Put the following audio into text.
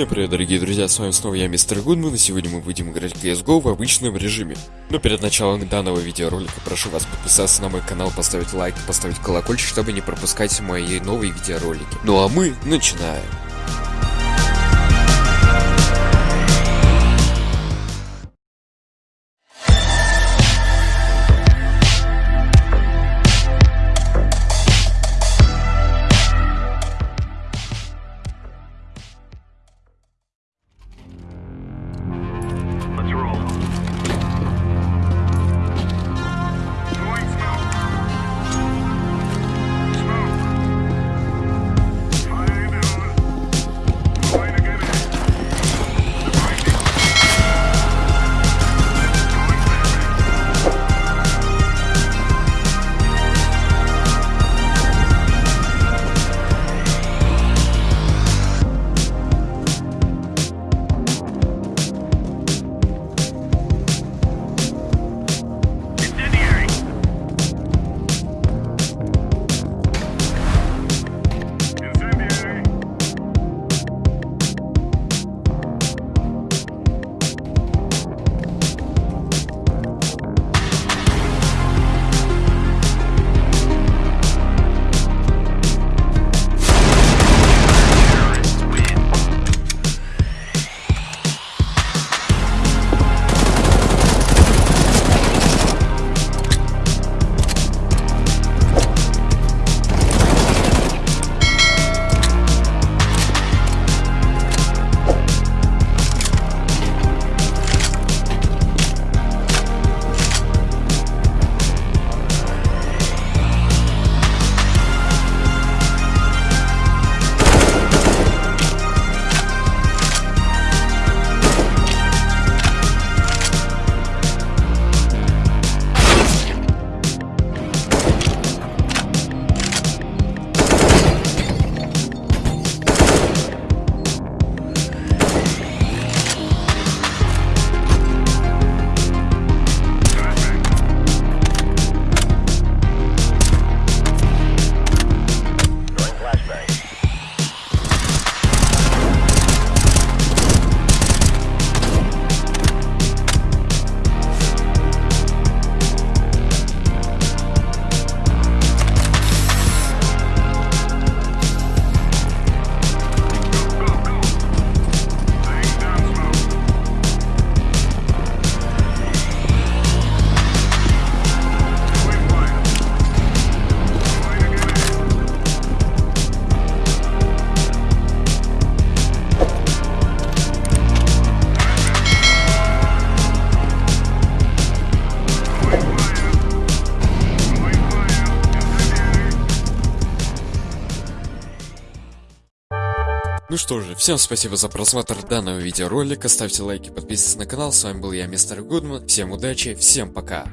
Всем привет, дорогие друзья, с вами снова я, Мистер Гудман, и сегодня мы будем играть в CSGO в обычном режиме. Но перед началом данного видеоролика прошу вас подписаться на мой канал, поставить лайк, поставить колокольчик, чтобы не пропускать мои новые видеоролики. Ну а мы начинаем. Ну что же, всем спасибо за просмотр данного видеоролика, ставьте лайки, подписывайтесь на канал, с вами был я, Мистер Гудман, всем удачи, всем пока.